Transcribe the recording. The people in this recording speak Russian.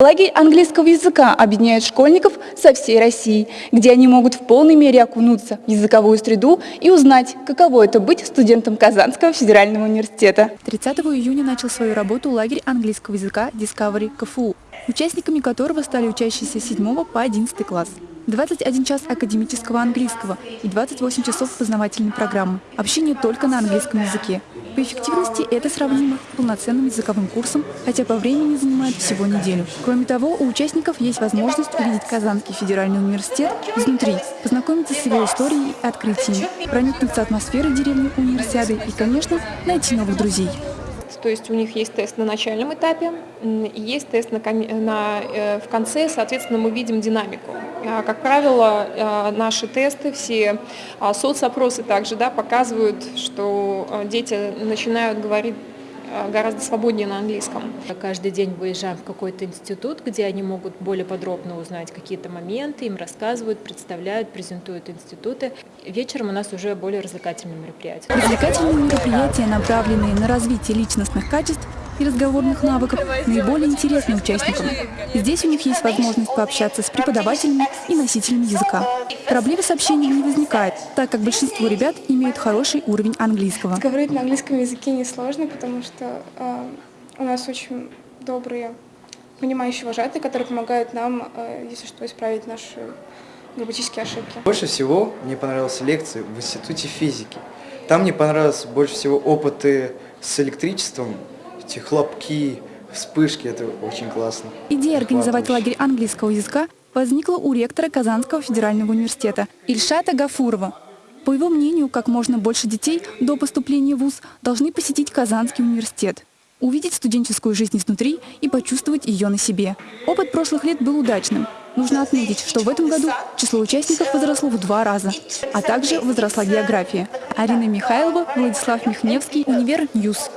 Лагерь английского языка объединяет школьников со всей России, где они могут в полной мере окунуться в языковую среду и узнать, каково это быть студентом Казанского федерального университета. 30 июня начал свою работу лагерь английского языка Discovery КФУ, участниками которого стали учащиеся с 7 по 11 класс. 21 час академического английского и 28 часов познавательной программы. Общение только на английском языке. По эффективности это сравнимо с полноценным языковым курсом, хотя по времени занимает всего неделю. Кроме того, у участников есть возможность увидеть Казанский федеральный университет изнутри, познакомиться с его историей и открытиями, проникнуться атмосферой деревни универсиады и, конечно, найти новых друзей. То есть у них есть тест на начальном этапе, есть тест на, на, э, в конце, соответственно, мы видим динамику. А, как правило, э, наши тесты, все а, соцопросы также да, показывают, что э, дети начинают говорить гораздо свободнее на английском. Каждый день выезжаем в какой-то институт, где они могут более подробно узнать какие-то моменты, им рассказывают, представляют, презентуют институты. Вечером у нас уже более развлекательные мероприятия. Развлекательные мероприятия, направленные на развитие личностных качеств, и разговорных навыков наиболее интересны участникам. Здесь у них есть возможность пообщаться с преподавателями и носителями языка. Проблем с общением не возникает, так как большинство ребят имеют хороший уровень английского. Говорить на английском языке несложно, потому что э, у нас очень добрые, понимающие вожатые, которые помогают нам, э, если что, исправить наши грамматические ошибки. Больше всего мне понравилась лекция в Институте физики. Там мне понравилось больше всего опыты с электричеством, эти хлопки, вспышки, это очень классно. Идея организовать лагерь английского языка возникла у ректора Казанского федерального университета Ильшата Гафурова. По его мнению, как можно больше детей до поступления в ВУЗ должны посетить Казанский университет, увидеть студенческую жизнь изнутри и почувствовать ее на себе. Опыт прошлых лет был удачным. Нужно отметить, что в этом году число участников возросло в два раза, а также возросла география. Арина Михайлова, Владислав Михневский, Универ News.